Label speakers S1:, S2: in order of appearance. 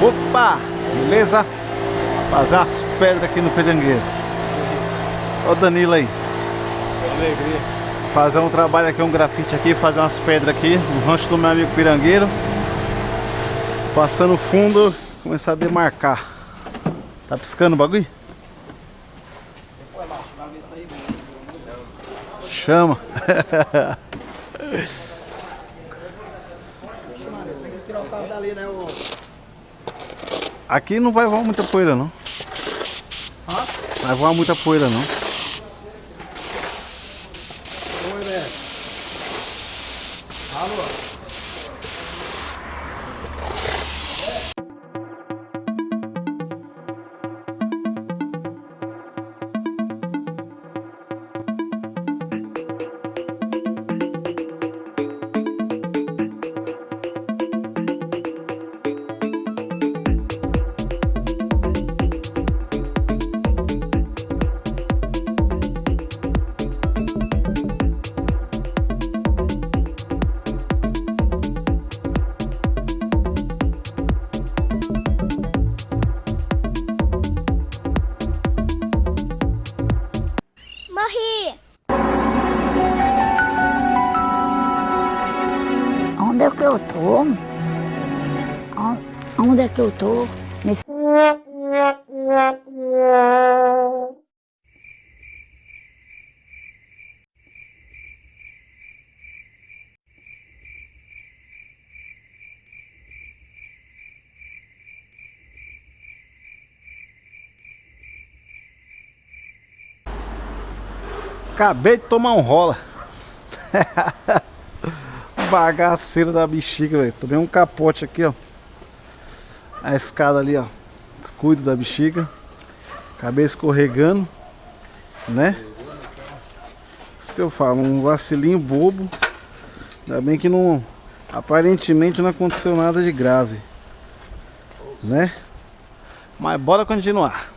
S1: Opa! Beleza? Fazer umas pedras aqui no pirangueiro. Olha o Danilo aí.
S2: Alegria.
S1: Fazer um trabalho aqui, um grafite aqui, fazer umas pedras aqui no rancho do meu amigo pirangueiro. Passando fundo, começar a demarcar. Tá piscando o bagulho? Chama.
S2: Tem que tirar o carro dali, né? O...
S1: Aqui não vai voar muita poeira não.
S2: Hã?
S1: Vai voar muita poeira não.
S3: Que eu tô? Nesse...
S1: Acabei de tomar um rola. Bagaceiro da bexiga, velho. Tomei um capote aqui, ó. A escada ali, ó. Descuido da bexiga. Acabei escorregando, né? Isso que eu falo, um vacilinho bobo. Ainda bem que não. Aparentemente não aconteceu nada de grave. Né? Mas bora continuar.